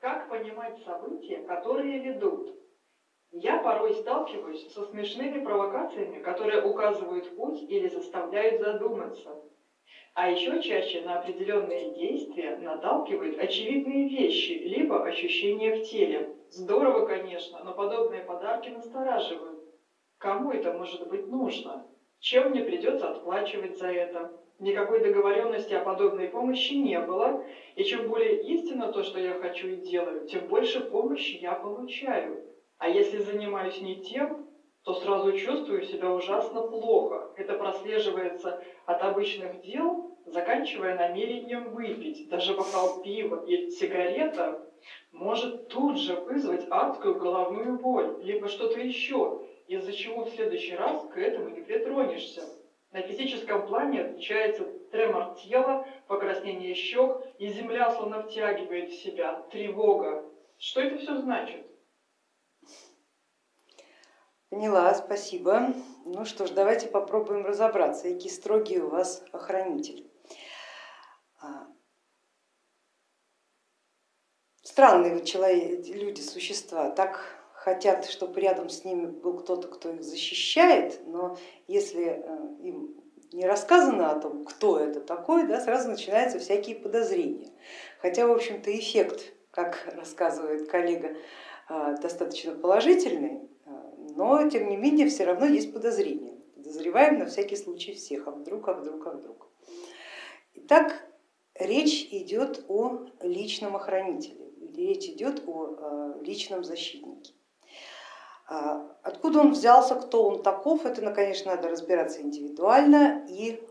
Как понимать события, которые ведут? Я порой сталкиваюсь со смешными провокациями, которые указывают путь или заставляют задуматься. А еще чаще на определенные действия наталкивают очевидные вещи, либо ощущения в теле. Здорово, конечно, но подобные подарки настораживают. Кому это может быть нужно? Чем мне придется отплачивать за это? Никакой договоренности о подобной помощи не было, и чем более истинно то, что я хочу и делаю, тем больше помощи я получаю. А если занимаюсь не тем, то сразу чувствую себя ужасно плохо. Это прослеживается от обычных дел, заканчивая намерением выпить. Даже бокал пива или сигарета может тут же вызвать адскую головную боль, либо что-то еще, из-за чего в следующий раз к этому не притронешься. На физическом плане отмечается тремор тела, покраснение щек, и земля словно втягивает в себя, тревога. Что это все значит? Поняла, спасибо. Ну что ж, давайте попробуем разобраться, какие строгие у вас охранитель. А, странные человек, люди, существа, так хотят, чтобы рядом с ними был кто-то, кто их защищает, но если э, им не рассказано о том, кто это такой, да, сразу начинаются всякие подозрения. Хотя, в общем-то, эффект, как рассказывает коллега, э, достаточно положительный, но тем не менее все равно есть подозрения. Подозреваем на всякий случай всех, а вдруг, а вдруг, а вдруг. Итак, речь идет о личном охранителе, речь идет о э, личном защитнике. А откуда он взялся, кто он таков, это, конечно, надо разбираться индивидуально и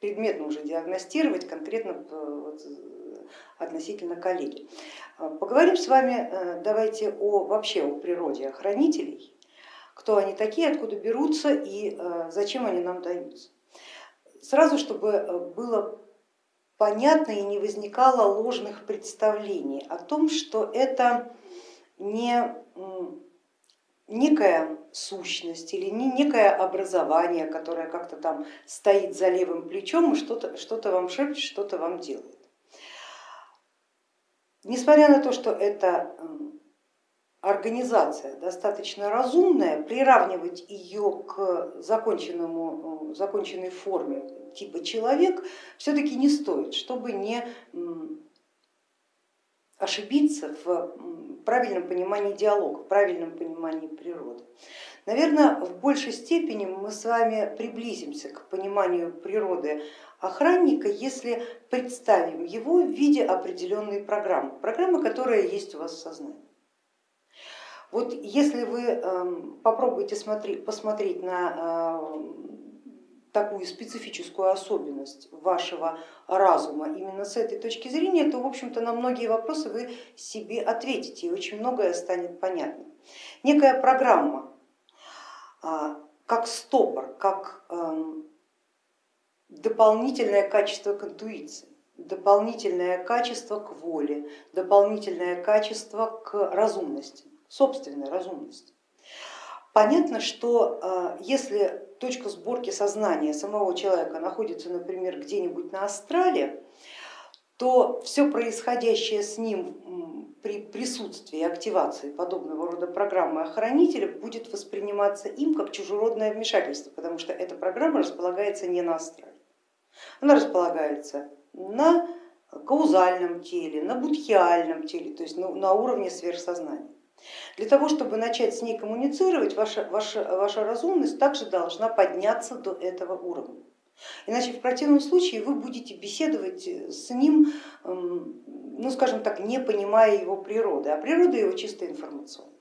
предметно уже диагностировать конкретно э, вот, относительно коллеги. А, поговорим с вами э, давайте о, вообще о природе охранителей, кто они такие, откуда берутся и э, зачем они нам даются. Сразу, чтобы э, было понятно и не возникало ложных представлений о том, что это не некая сущность или не некое образование, которое как-то там стоит за левым плечом и что-то что, -то, вам шепчет, что-то вам делает. Несмотря на то, что эта организация достаточно разумная, приравнивать ее к законченному, законченной форме типа человек все-таки не стоит, чтобы не ошибиться в правильном понимании диалога, в правильном понимании природы. Наверное, в большей степени мы с вами приблизимся к пониманию природы охранника, если представим его в виде определенной программы, программы, которая есть у вас в сознании. Вот если вы эм, попробуете смотреть, посмотреть на э, такую специфическую особенность вашего разума именно с этой точки зрения, то в общем-то на многие вопросы вы себе ответите и очень многое станет понятно. Некая программа, а, как стопор, как эм, дополнительное качество к интуиции, дополнительное качество к воле, дополнительное качество к разумности, собственной разумности. Понятно, что э, если точка сборки сознания самого человека находится, например, где-нибудь на астрале, то все происходящее с ним при присутствии активации подобного рода программы охранителя будет восприниматься им как чужеродное вмешательство, потому что эта программа располагается не на астрале. Она располагается на каузальном теле, на будхиальном теле, то есть на уровне сверхсознания. Для того, чтобы начать с ней коммуницировать, ваша, ваша, ваша разумность также должна подняться до этого уровня. Иначе в противном случае вы будете беседовать с ним, эм, ну скажем так, не понимая его природы, а природа его чисто информационная.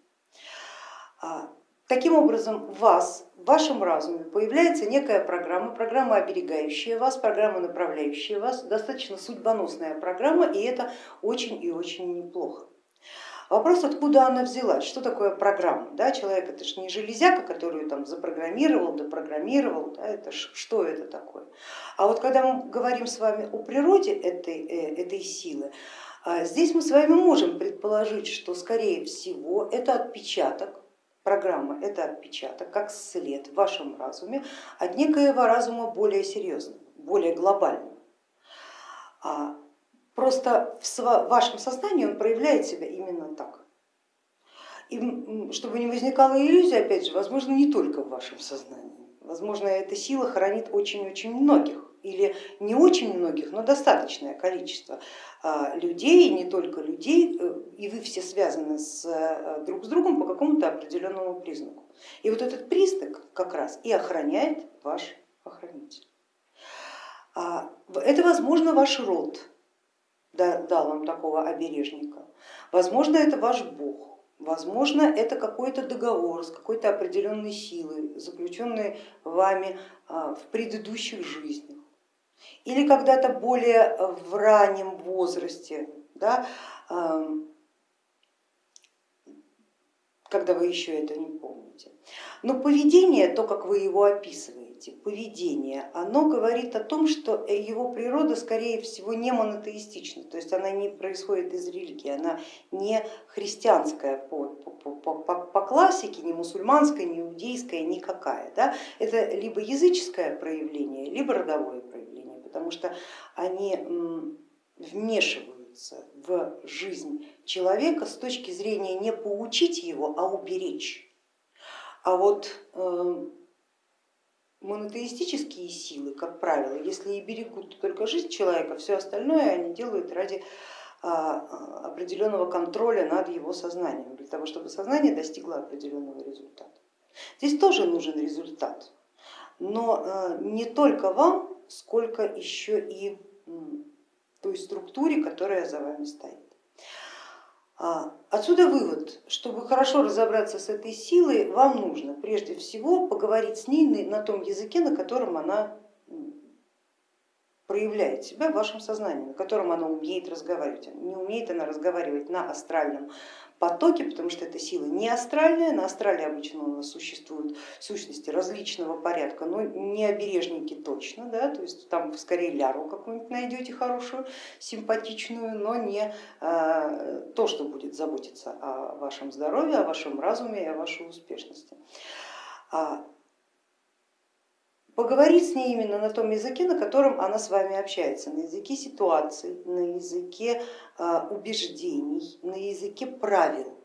А, таким образом, вас в вашем разуме появляется некая программа, программа, оберегающая вас, программа, направляющая вас, достаточно судьбоносная программа, и это очень и очень неплохо. Вопрос, откуда она взялась, что такое программа? Да, человек это же не железяка, которую там запрограммировал, допрограммировал, да, это ж, что это такое? А вот когда мы говорим с вами о природе этой, э, этой силы, а, здесь мы с вами можем предположить, что скорее всего это отпечаток Программа это отпечаток, как след в вашем разуме от некоего разума более серьезного, более глобального. Просто в вашем сознании он проявляет себя именно так. И чтобы не возникала иллюзия, опять же, возможно, не только в вашем сознании. Возможно, эта сила хранит очень-очень многих или не очень многих, но достаточное количество а, людей, не только людей, э, и вы все связаны с, э, друг с другом по какому-то определенному признаку. И вот этот признак как раз и охраняет ваш охранитель. А, это, возможно, ваш род дал вам такого обережника, возможно, это ваш бог, Возможно, это какой-то договор с какой-то определенной силой, заключенный вами а, в предыдущих жизнях. Или когда-то более в раннем возрасте, да, когда вы еще это не помните. Но поведение, то, как вы его описываете, поведение, оно говорит о том, что его природа, скорее всего, не монотеистична, то есть она не происходит из религии, она не христианская по, по, по, по, по классике, не мусульманская, не иудейская, никакая. Да? Это либо языческое проявление, либо родовое проявление, потому что они вмешивают вмешиваться в жизнь человека с точки зрения не поучить его, а уберечь. А вот э, монотеистические силы, как правило, если и берегут только жизнь человека, все остальное они делают ради а, определенного контроля над его сознанием, для того, чтобы сознание достигло определенного результата. Здесь тоже нужен результат, но э, не только вам, сколько еще и той структуре, которая за вами стоит. А, отсюда вывод, чтобы хорошо разобраться с этой силой, вам нужно прежде всего поговорить с ней на том языке, на котором она проявляет себя в вашем сознании, на котором она умеет разговаривать. Не умеет она разговаривать на астральном потоке, потому что эта сила не астральная, на астрале обычно у нас существуют сущности различного порядка, но не обережники точно, да, то есть там скорее ляру какую-нибудь найдете хорошую, симпатичную, но не а, то, что будет заботиться о вашем здоровье, о вашем разуме и о вашей успешности. Поговорить с ней именно на том языке, на котором она с вами общается, на языке ситуаций, на языке а, убеждений, на языке правил.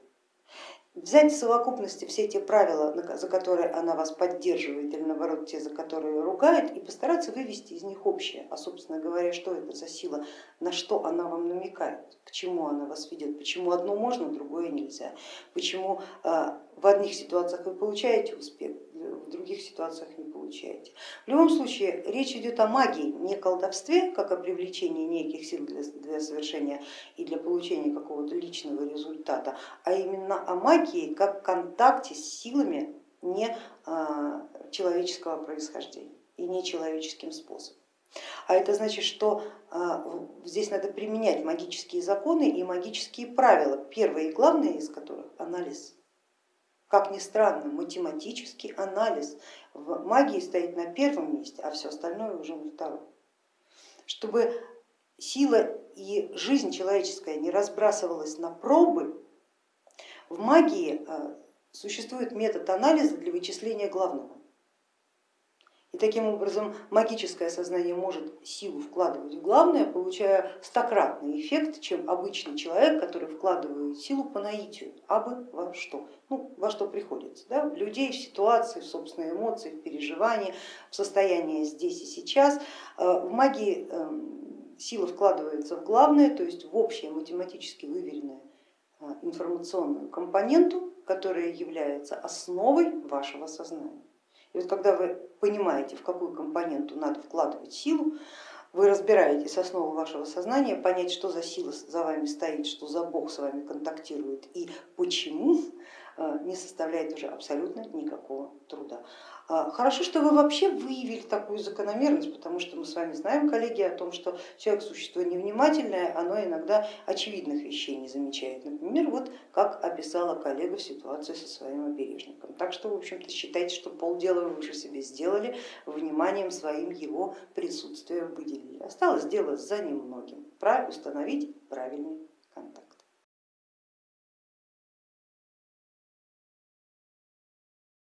Взять в совокупности все те правила, за которые она вас поддерживает, или наоборот те, за которые ругает, и постараться вывести из них общее, а собственно говоря, что это за сила, на что она вам намекает, к чему она вас ведет, почему одно можно, другое нельзя, почему а, в одних ситуациях вы получаете успех, в других ситуациях не получаете. В любом случае речь идет о магии, не колдовстве, как о привлечении неких сил для, для совершения и для получения какого-то личного результата, а именно о магии как контакте с силами не а, человеческого происхождения и не человеческим способом. А это значит, что а, здесь надо применять магические законы и магические правила, первое и главное из которых анализ как ни странно, математический анализ в магии стоит на первом месте, а все остальное уже на втором. Чтобы сила и жизнь человеческая не разбрасывалась на пробы, в магии э, существует метод анализа для вычисления главного. И таким образом магическое сознание может силу вкладывать в главное, получая стократный эффект, чем обычный человек, который вкладывает силу по наитию, а бы во что, ну, во что приходится, да? в людей, в ситуации, в собственные эмоции, в переживания, в состояние здесь и сейчас. Э, в магии эм, сила вкладывается в главное, то есть в общее математически выверенное э, информационную компоненту, которая является основой вашего сознания. И вот когда вы понимаете, в какую компоненту надо вкладывать силу, вы разбираетесь основу вашего сознания, понять, что за сила за вами стоит, что за Бог с вами контактирует и почему, не составляет уже абсолютно никакого труда. А, хорошо, что вы вообще выявили такую закономерность, потому что мы с вами знаем, коллеги, о том, что человек существо невнимательное, оно иногда очевидных вещей не замечает. Например, вот как описала коллега в ситуации со своим обережником. Так что, в общем-то, считайте, что полдела вы уже себе сделали, вниманием своим его присутствие выделили. Осталось дело за немногим, установить правильный.